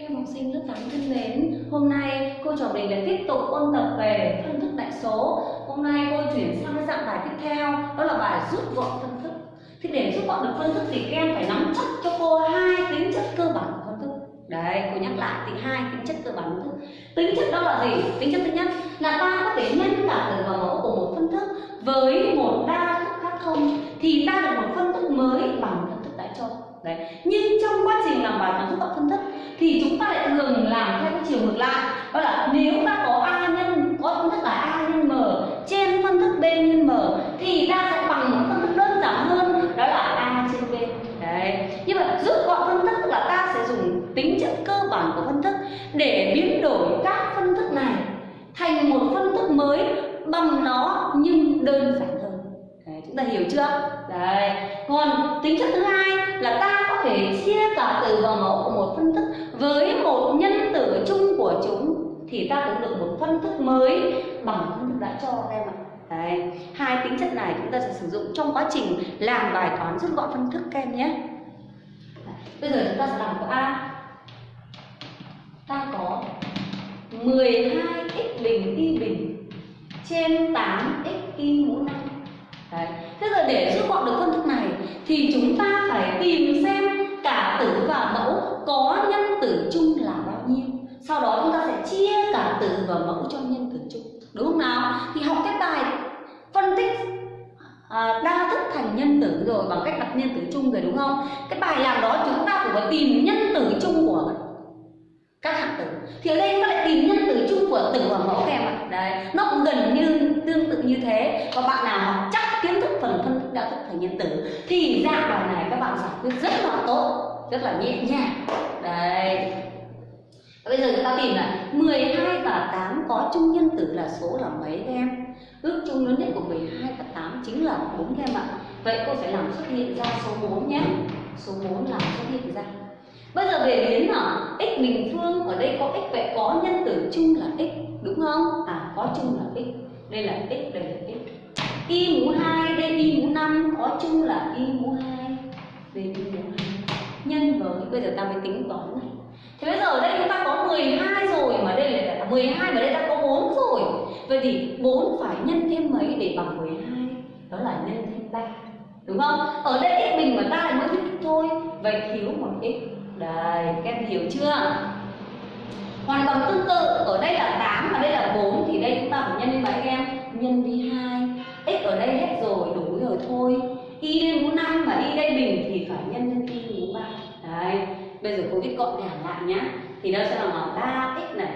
Các em học sinh lớp 8 thân mến, hôm nay cô trò mình lại tiếp tục ôn tập về phân thức đại số. Hôm nay cô chuyển sang cái dạng bài tiếp theo, đó là bài rút gọn phân thức. Thì để rút gọn được phân thức thì các em phải nắm chắc cho cô hai tính chất cơ bản của phân thức. Đấy, cô nhắc lại thì hai tính chất cơ bản phân thức. Tính chất đó là gì? Tính chất thứ nhất là ta có thể nhân cả từ và mẫu của một phân thức với một đa thức khác không thì ta được một phân thức mới bằng phân thức đại cho. Đấy. Nhưng trong quá trình làm bài toán rút gọn phân thức thì chúng ta lại thường làm theo cái chiều ngược lại. Đó là nếu ta có a nhân có phân thức là a nhân m trên phân thức b nhân m thì ta sẽ bằng một phân thức đơn giản hơn đó là a trên b. Đấy. Như vậy rút gọn phân thức là ta sẽ dùng tính chất cơ bản của phân thức để biến đổi các phân thức này thành một phân thức mới bằng nó nhưng đơn giản hơn. Đấy, chúng ta hiểu chưa? Đấy. Còn tính chất thứ hai là ta có thể thì ta cũng được một phân thức mới bằng phân thức đã cho các em ạ Đấy, hai tính chất này chúng ta sẽ sử dụng trong quá trình làm bài toán rút gọn phân thức các em nhé bây giờ chúng ta sẽ làm câu A ta có 12x bình y bình trên 8x y mũ 5 Đấy. Thế giờ để rút gọn được phân thức này thì chúng ta phải tìm xem cả tử và mẫu có nhân tử chung là. Sau đó chúng ta sẽ chia cả tử và mẫu cho nhân tử chung. Đúng không nào? Thì học cái bài phân tích à, đa thức thành nhân tử rồi bằng cách đặt nhân tử chung rồi đúng không? Cái bài làm đó chúng ta cũng phải tìm nhân tử chung của các hạng tử thì ở đây chúng ta lại tìm nhân tử chung của tử và mẫu các em ạ đấy nó cũng gần như tương tự như thế và bạn nào học chắc kiến thức phần phân tích đa thức thành nhân tử thì ra bài này các bạn giải quyết rất là tốt rất là nhẹ nhàng đấy bây giờ chúng ta tìm là 12 và 8 có chung nhân tử là số là mấy các em ước chung lớn nhất của 12 và 8 chính là 4 các em ạ vậy cô phải làm xuất hiện ra số 4 nhé số 4 làm xuất hiện ra Bây giờ về biến là x bình phương, ở đây có x vậy có nhân tử chung là x, đúng không? À có chung là x. Đây là x, đây là x. Y mũ 2 đây y mũ 5 có chung là y mũ 2 đây y mũ 2 nhân với, bây giờ ta mới tính toán này. Thế bây giờ ở đây chúng ta có 12 rồi mà đây là 12 mà đây ta có 4 rồi. Vậy thì 4 phải nhân thêm mấy để bằng 12? Đó là nhân thêm 3. Đúng không? Ở đây x bình mà ta lại mới biết thôi. Vậy thiếu một x đây, các em hiểu chưa? Hoàn toàn tương tự, ở đây là 8 và đây là 4 thì đây chúng ta phải nhân lên mấy em? Nhân đi 2. X ở đây hết rồi, đủ rồi thôi. Y lên mũ 5 và Y đây bình thì phải nhân lên Y mũ 3. Đấy, bây giờ cô viết gọn gàng lại nhá. Thì nó sẽ là bằng 3x này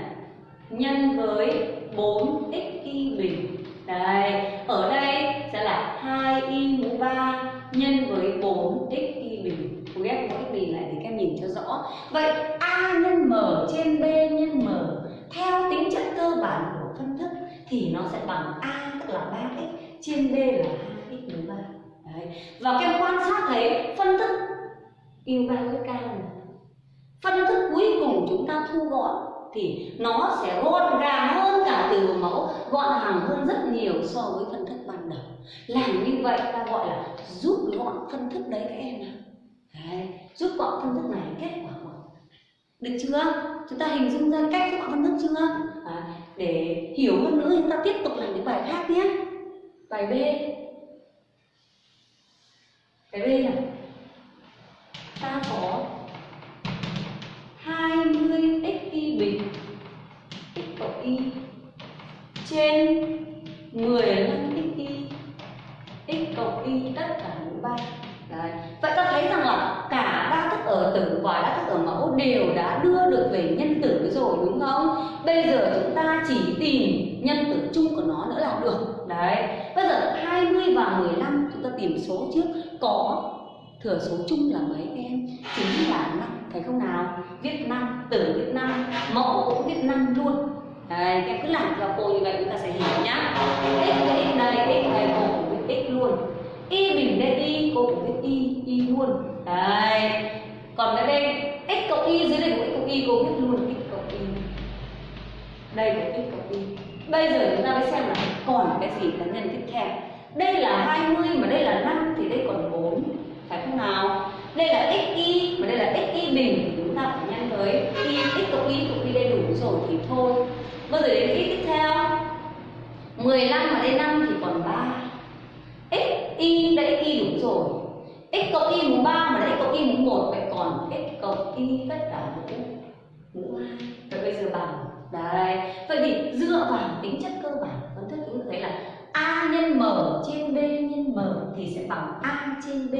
nhân với 4x Y bình. Đây, ở đây sẽ là 2y mũ 3 nhân với 4x y bình. Cô ghép mỗi x bình lại để các em nhìn cho rõ. Vậy a nhân m trên b nhân m theo tính chất cơ bản của phân thức thì nó sẽ bằng a tức là 3x trên b là 2x mũ 3. Đấy. Và các em quan sát thấy phân thức yêu ba với cao này. Phân thức cuối cùng chúng ta thu gọn thì nó sẽ gọn gàng hơn cả từ mẫu gọn hàng hơn rất nhiều so với phân thức ban đầu. Làm như vậy ta gọi là rút gọn phân thức đấy các em nào đấy, rút gọn phân thức này kết quả gọn. Được chưa? Chúng ta hình dung ra cách rút gọn phân thức chưa? À, để hiểu hơn nữa chúng ta tiếp tục làm những bài khác nhé. Bài b. Bài b là trên 15 x y x cộng y tất cả mũ 3 Đấy. Vậy ta thấy rằng là cả đa thức ở tử và đa thức ở mẫu đều đã đưa được về nhân tử rồi, đúng không? Bây giờ chúng ta chỉ tìm nhân tử chung của nó nữa là được. Đấy. Bây giờ 20 và 15 chúng ta tìm số trước có thừa số chung là mấy em? Chính là năm phải không nào? Viết năm, tử viết năm, mẫu cũng viết năm luôn. Đấy, các em cứ làm theo cô như vậy chúng ta sẽ hiểu nhá. X với x đây, x đây cô cũng viết x luôn. Y bình đây y, cô cũng viết y, y luôn. Đấy. Còn cái đây x cộng y dưới đây của x cộng y cô viết luôn x cộng y. Đây là x cộng y. Bây giờ chúng ta mới xem là còn cái gì cá nhân tiếp theo. Đây là 20 mà đây là 5 thì đây còn 4 phải không nào? Đây là x y mà đây là x y bình thì chúng ta phải nhân với y x cộng y cộng y đầy đủ rồi thì thôi Câu giờ đến y tiếp theo? 15 mà đến 5 thì còn 3 x, y, đây y đúng rồi. X cộng y mũ 3 mà đây x cộng y mũ 1 vậy còn x cộng y tất cả mũ mũ 2 vậy bây giờ bằng đấy, vậy thì dựa vào tính chất cơ bản phân thức chúng ta thấy là a nhân m trên b nhân m thì sẽ bằng a trên b,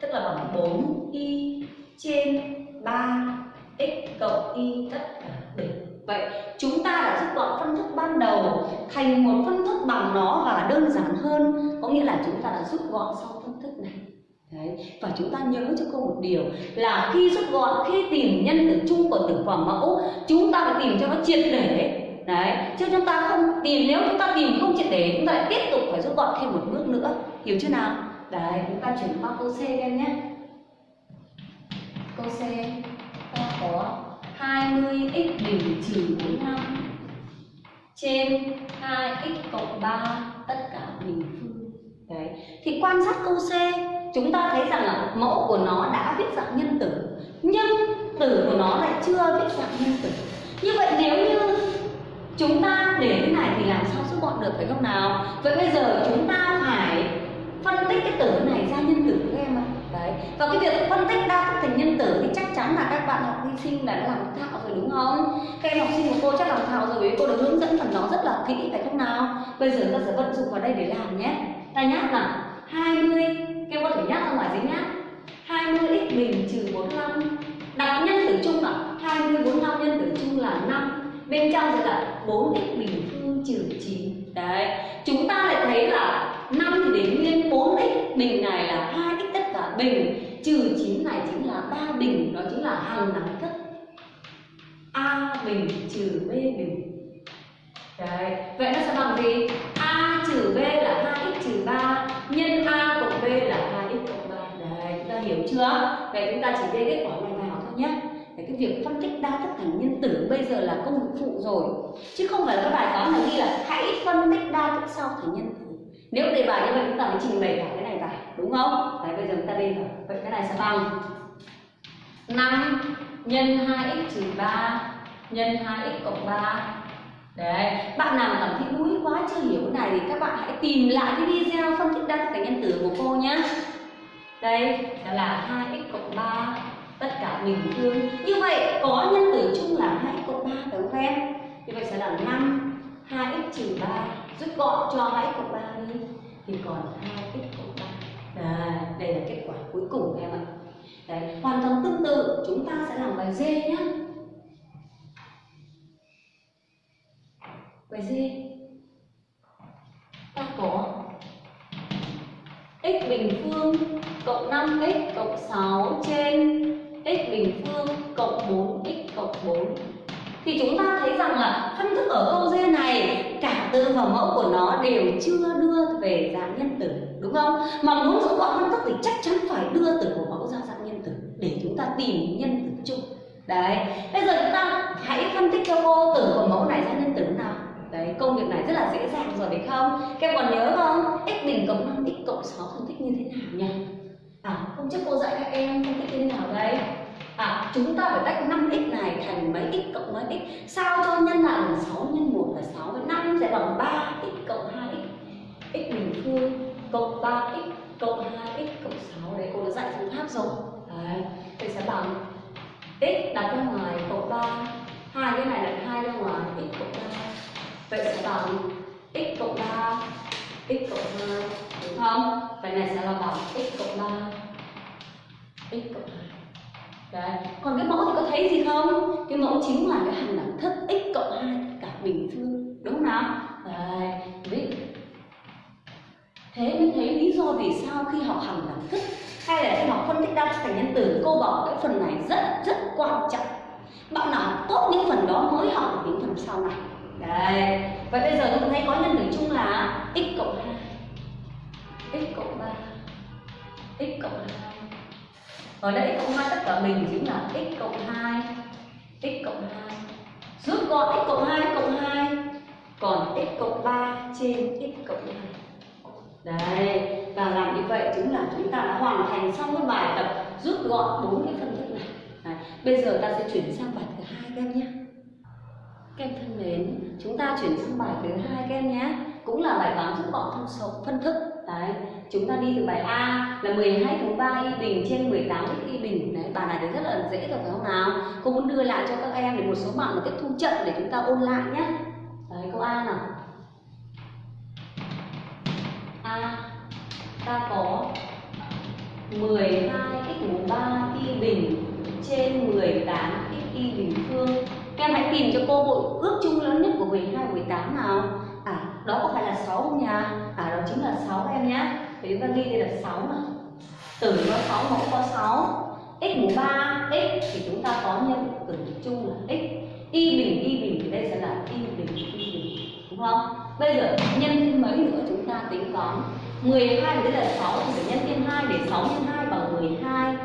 tức là bằng 4 y trên 3 x cộng y tất cả bình vậy chúng ta đã rút gọn phân thức ban đầu thành một phân thức bằng nó và đơn giản hơn có nghĩa là chúng ta đã rút gọn sau phân thức này Đấy. Và chúng ta nhớ cho cô một điều là khi rút gọn, khi tìm nhân tử chung của tử và mẫu Chúng ta phải tìm cho nó triệt để Đấy, chứ chúng ta không tìm, nếu chúng ta tìm không triệt để Chúng ta lại tiếp tục phải rút gọn thêm một bước nữa Hiểu chưa nào? Đấy, chúng ta chuyển qua câu C em nhé Câu C ta có 20x bình trừ 45 trên 2x cộng 3 tất cả bình phương Đấy. Thì quan sát câu C, chúng ta thấy rằng là mẫu của nó đã viết dạng nhân tử, nhưng tử của nó lại chưa viết dạng nhân tử như vậy nếu như chúng ta để thế này thì làm sao rút gọn được phải không nào vậy bây giờ chúng ta phải phân tích cái tử này ra nhân tử của em ạ. Đấy. Và cái việc phân tích đa thức thành nhân tử thì chắc chắn là các bạn học vi sinh là đã làm thạo rồi, đúng không? Các em học sinh của cô chắc làm thạo rồi vì cô đã hướng dẫn phần đó rất là kỹ, phải không nào? Bây giờ ta sẽ vận dụng vào đây để làm nhé. Ta nhắc là 20 các em có thể nhắc ra ngoài giấy nhá 20x bình trừ 45 đặt nhân tử chung là 20 45 nhân tử chung là 5 bên trong sẽ là 4x bình phương trừ 9 đấy. Chúng ta lại thấy là 5 thì đến nguyên 4x bình này là 2x tất cả bình trừ 9 này chính là 3 bình đó chính là hàng đẳng cấp a bình trừ b bình. Đấy vậy nó sẽ bằng gì? A trừ b là 2x trừ 3 nhân a cộng b là 2x cộng 3 đấy chúng ta hiểu chưa? Vậy chúng ta chỉ về kết quả này vào thôi nhé. Đấy, cái việc phân tích đa thức thành nhân tử bây giờ là công việc phụ rồi. Chứ không phải là các bài toán này ghi là hãy phân tích đa thức sau thành nhân tử nếu đề bài như vậy chúng ta mới trình bày cả cái này vào đúng không đấy bây giờ chúng ta đi vào vậy cái này sẽ bằng 5 nhân 2x trừ 3 nhân 2x cộng 3 Đấy, bạn nào cảm thấy đuối quá chưa hiểu cái này thì các bạn hãy tìm lại cái video phân tích đa thức thành nhân tử của cô nhé. Đây đó là 2x cộng 3 tất cả bình phương. Như vậy có nhân tử chung là 2x cộng 3 phải không em? Như vậy sẽ là 5 2x trừ 3 rút gọn cho hãy cộng 3 đi thì còn 2x cộng 3. à, đây là kết quả cuối cùng em ạ. Đấy, hoàn toàn tương tự chúng ta sẽ làm bài D nhé. Bài D ta có x bình phương cộng 5x cộng 6 trên x bình phương cộng 4x cộng 4 thì chúng ta thấy rằng là phân thức ở câu D này cả từ và mẫu của nó đều chưa đưa về dạng nhân tử đúng không mà muốn rút gọn phân thức thì chắc chắn phải đưa từ của mẫu ra dạng nhân tử để chúng ta tìm nhân tử chung đấy bây giờ chúng ta hãy phân tích cho cô từ của mẫu này ra nhân tử nào Đấy, công việc này rất là dễ dàng rồi phải không? Các em còn nhớ không? x bình cộng 5, x cộng 6 phân tích như thế nào nhỉ? À, hôm trước cô dạy các em phân tích như thế nào đấy. À, chúng ta phải tách 5x này thành mấy x cộng mấy x. Sao cho nhân lại bằng 6 nhân 1 là 6 5 sẽ bằng 3x cộng 2x x? Bình phương cộng 3x cộng 2x cộng 6 Đấy cô đã dạy phương pháp rồi. Đấy, thì sẽ bằng x đặt ra ngoài cộng 3 hai cái này đặt hai ra ngoài x cộng 3 Vậy sẽ bằng x cộng 3 x cộng 2 đúng không? Vậy này sẽ là bằng x cộng 3 x cộng 2 Đấy. Còn cái mẫu thì có thấy gì không? Cái mẫu chính là cái hằng đẳng thức x cộng 2 cả bình phương đúng không nào? Đấy, Thế mới thấy lý do vì sao khi học hằng đẳng thức hay là khi học phân tích đa thức thành nhân tử cô bảo cái phần này rất rất quan trọng bạn nào tốt những phần đó mới học được những phần sau này Đấy. và bây giờ chúng thấy có nhân tử chung là x cộng 2 x cộng 3 x cộng 2 ở đây x cộng 2 tất cả mình chính là x cộng 2 x cộng 2 Rút gọn x cộng 2 x cộng 2 Còn x cộng 3 trên x cộng 2 Đấy, Và làm như vậy chính là chúng ta đã hoàn thành xong cái bài tập rút gọn bốn cái phân thức này. Đấy. bây giờ ta sẽ chuyển sang bài thứ hai các em nhé. Các em thân mến, chúng ta chuyển sang bài thứ hai các em nhé. Cũng là bài toán rút gọn thông số phân thức đấy, chúng ta đi từ bài A là 12 cộng 3 y bình trên 18 x y bình. Đấy, bài này thì rất là dễ rồi phải không nào? Cô muốn đưa lại cho các em để một số bạn mà tiếp thu chậm để chúng ta ôn lại nhé. Đấy, câu A nào? A, ta có 12 x mũ 3 y bình trên 18 x y bình phương. Các em hãy tìm cho cô bộ ước chung lớn nhất của 12 18 nào đó có phải là 6 không nhỉ à đó chính là 6 em nhé thì chúng ta ghi đây là 6 mà. Tử có 6 mẫu có 6 x mũ 3 x thì chúng ta có nhân tử chung là x. Y bình y bình thì đây sẽ là y bình y bình. Đúng không? Bây giờ nhân thêm mấy nữa chúng ta tính toán. 12 đây là 6 thì phải nhân thêm 2 để 6 nhân 2 bằng 12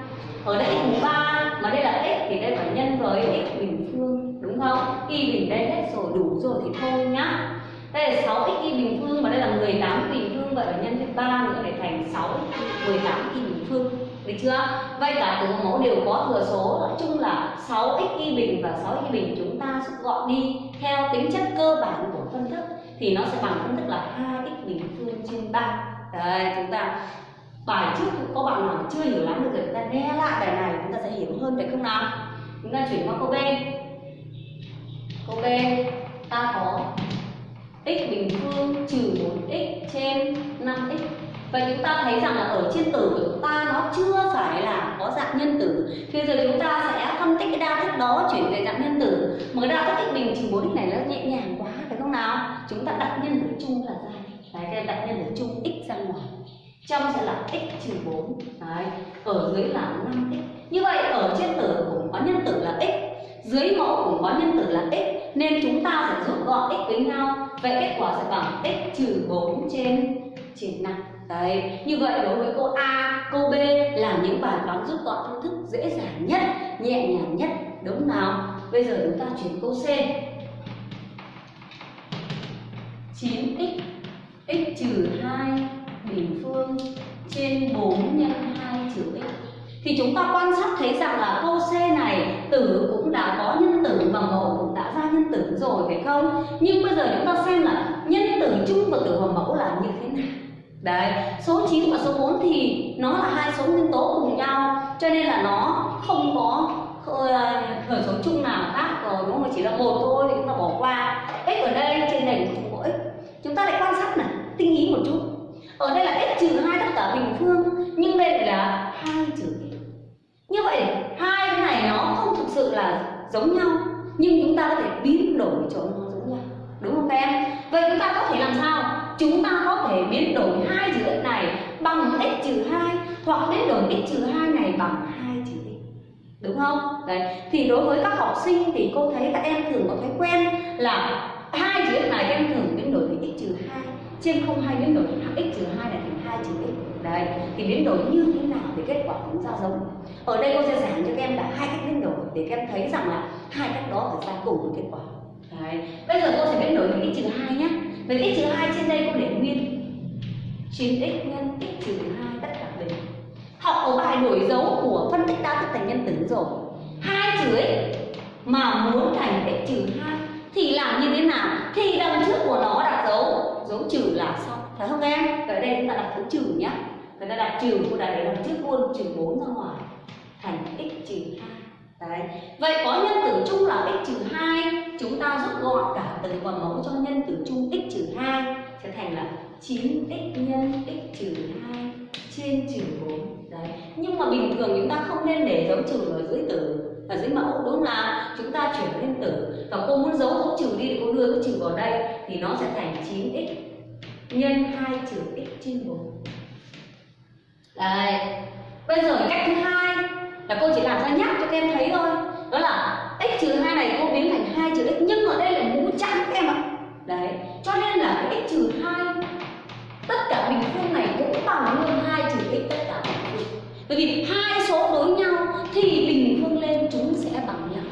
ở đây x mũ 3 mà đây là x thì đây phải nhân với x bình phương, đúng không? Y bình đây hết rồi, đủ rồi thì thôi nhá đây là 6 x y bình phương và đây là 18 y bình phương. Vậy phải nhân thêm 3 nữa để thành 6 18 y bình phương. Được chưa? Vậy cả từ mẫu đều có thừa số. Nói chung là 6 x y bình và 6 x y bình chúng ta rút gọn đi theo tính chất cơ bản của phân thức. Thì nó sẽ bằng phân thức là 2 x bình phương trên 3 đây, chúng ta bài trước có bạn nào chưa hiểu lắm được rồi chúng ta nghe lại bài này, chúng ta sẽ hiểu hơn được không nào? Chúng ta chuyển qua câu B. và chúng ta thấy rằng là ở trên tử của chúng ta nó chưa phải là có dạng nhân tử Thì giờ chúng ta sẽ phân tích cái đa thức đó chuyển về dạng nhân tử Mà cái đa thức bình trừ bốn x này nó nhẹ nhàng quá phải không nào? Chúng ta đặt nhân tử chung là ra Đấy, cái đặt nhân tử chung x ra ngoài. Trong sẽ là x trừ 4 Đấy, ở dưới là 5x như vậy ở trên tử cũng có nhân tử là x. Dưới mẫu cũng có nhân tử là x. Nên chúng ta sẽ rút gọn x với nhau. Vậy kết quả sẽ bằng x trừ 4 trên trên 5 đấy, như vậy đối với câu A câu B là những bài toán rút gọn phương thức dễ dàng nhất, nhẹ nhàng nhất, đúng nào? Bây giờ chúng ta chuyển câu C. 9x x trừ 2 bình phương trên 4 nhân 2 trừ x. Thì chúng ta quan sát thấy rằng là câu C này, tử cũng đã có nhân tử và mẫu cũng đã ra nhân tử rồi, phải không? Nhưng bây giờ chúng ta xem là nhân tử chung và tử và mẫu là như thế nào? Đấy, số 9 và số 4 thì nó là hai số nguyên tố cùng nhau, cho nên là nó không có ờ, khởi số chung nào khác rồi, đúng không? Chỉ là một thôi thì chúng ta bỏ qua. X ở đây trên này không có x. Chúng ta lại quan sát này, tinh ý một chút. Ở đây là x trừ hai tất cả bình phương, nhưng đây là hai trừ như vậy, hai cái này nó không thực sự là giống nhau, nhưng chúng ta có thể biến đổi cho nó giống nhau. Đúng không các em? Vậy chúng ta có thể làm sao? Chúng ta có thể biến đổi hai chữ x này bằng x trừ hai hoặc biến đổi x trừ hai này bằng hai chữ x. Đúng không? Đấy. Thì đối với các học sinh thì cô thấy các em thường có thói quen là hai chữ x này các em thường biến đổi thành x trừ hai. Trên không hai biến đổi thành x trừ hai là thành hai chữ x. Đấy. Thì biến đổi như thế nào thì kết quả cũng ra giống. Ở đây cô sẽ giảng cho các em là hai cách biến đổi để các em thấy rằng là hai cách đó phải ra cùng một kết quả. Đấy. Bây giờ cô sẽ biến đổi thành x trừ hai nhé vậy x trừ 2 trên đây cô để nguyên 9x nhân x trừ 2 tất cả bình học ở bài đổi dấu của phân tích đa thức thành nhân tử rồi. 2 trừ x mà muốn thành x trừ 2 thì làm như thế nào? Thì đằng trước của nó đặt dấu. Dấu trừ là xong phải không em? Ở đây chúng ta đặt dấu trừ nhá. Người ta đặt trừ cô đặt để đằng trước luôn, trừ 4 ra ngoài. Thành x trừ 2 đấy. Vậy có nhân tử chung là x trừ hai, chúng ta rút gọn cả từ và mẫu cho nhân tử chung x trừ hai, sẽ thành là 9x nhân x trừ 2 trên trừ 4 đấy. Nhưng mà bình thường chúng ta không nên để dấu trừ ở dưới tử, ở dưới mẫu, đúng không nào? Chúng ta chuyển lên tử. Và cô muốn giấu dấu trừ đi thì cô đưa cái trừ vào đây, thì nó sẽ thành 9x nhân 2 trừ x trên 4 đây bây giờ cách thứ hai là cô chỉ làm ra nhắc cho các em thấy thôi. Đó là x trừ hai này cô biến thành hai trừ x, nhưng ở đây là mũ trắng các em ạ. Đấy, cho nên là cái x trừ hai, tất cả bình phương này cũng bằng luôn hai trừ x tất cả bình phương. Bởi vì hai số đối nhau thì bình phương lên chúng sẽ bằng nhau.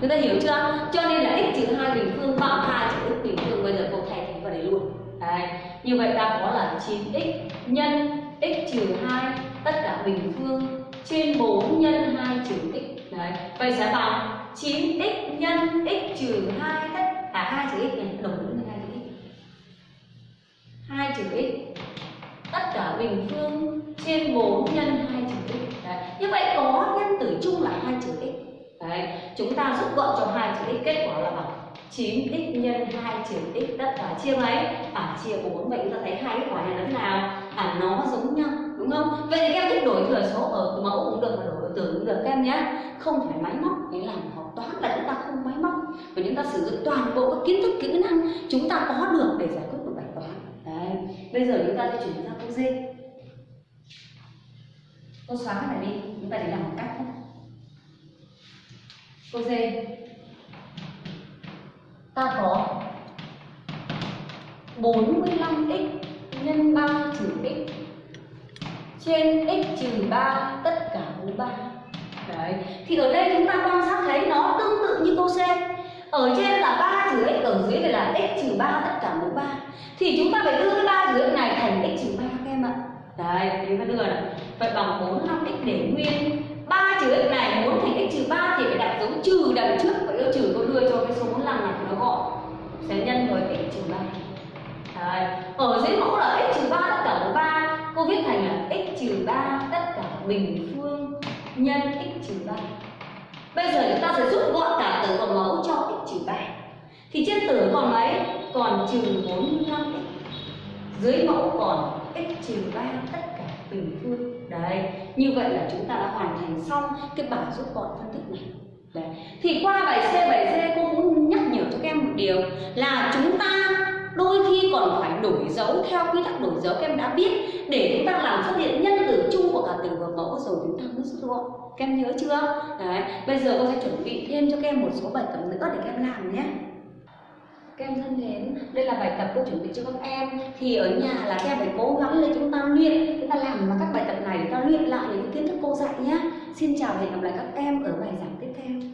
Người ta hiểu chưa? Cho nên là x trừ hai bình phương bằng hai trừ x bình phương. Bây giờ cô thay thế vào đây luôn. Đấy. như vậy ta có là 9x nhân x trừ hai tất cả bình phương trên 4 nhân 2 trừ x Đấy. Vậy sẽ bằng 9x nhân x trừ 2 tất à, cả 2 trừ x này, đồng với 2 trừ x 2 trừ x tất cả bình phương trên 4 nhân 2 trừ x Đấy. Như vậy có nhân tử chung là 2 trừ x Đấy. Chúng ta rút gọn cho 2 trừ x, kết quả là bằng 9x nhân 2 trừ x tất cả chia mấy? À chia 4 vậy chúng ta thấy hai kết quả này là thế nào? À nó giống nhau đúng không? Vậy thì các em thích đổi thừa số ở mẫu cũng được và đổi từ tử cũng được các em nhé Không phải máy móc để làm học toán là chúng ta không máy móc Và chúng ta sử dụng toàn bộ các kiến thức kỹ năng chúng ta có được để giải quyết một bài toán Đấy. Bây giờ chúng ta sẽ chuyển sang câu D Cô xóa cái này đi, chúng ta để làm một cách Câu D Ta có 45x nhân 3 trừ x. Trên x trừ 3 tất cả mũ 3 Đấy. Thì ở đây chúng ta quan sát thấy nó tương tự như câu C. Ở trên là 3 trừ x, ở dưới là x trừ 3 tất cả mũ 3 Thì chúng ta phải đưa cái 3 trừ x này thành x trừ 3 các em ạ. Đấy, chúng ta đưa này. Vậy bằng 45x để nguyên trừ x này muốn thành x trừ 3 thì phải đặt dấu trừ đằng trước và yêu trừ tôi đưa cho cái số 45 này, nó gọn Sẽ nhân với x trừ 3 Đấy. Ở dưới mẫu là x trừ 3 tất cả của 3 Cô viết thành là x trừ 3 tất cả bình phương nhân x trừ 3 Bây giờ chúng ta sẽ rút gọn cả tử còn mẫu cho x trừ 3 Thì trên tử còn mấy? Còn trừ 45x Dưới mẫu còn x trừ 3 tất cả bình phương Đấy, như vậy là chúng ta đã hoàn thành xong cái bài rút gọn phân tích này. Đấy. Thì qua bài C, bài D cô muốn nhắc nhở cho các em một điều là chúng ta đôi khi còn phải đổi dấu theo quy tắc đổi dấu các em đã biết để chúng ta làm xuất hiện nhân tử chung của cả từ và mẫu rồi chúng ta mới rút gọn các em nhớ chưa? Đấy bây giờ cô sẽ chuẩn bị thêm cho các em một số bài tập nữa để các em làm nhé các em thân mến, đây là bài tập cô chuẩn bị cho các em. Thì ở nhà là các em phải cố gắng để chúng ta luyện. Chúng ta làm các bài tập này chúng ta luyện lại những kiến thức cô dạy nhé. Xin chào và hẹn gặp lại các em ở bài giảng tiếp theo.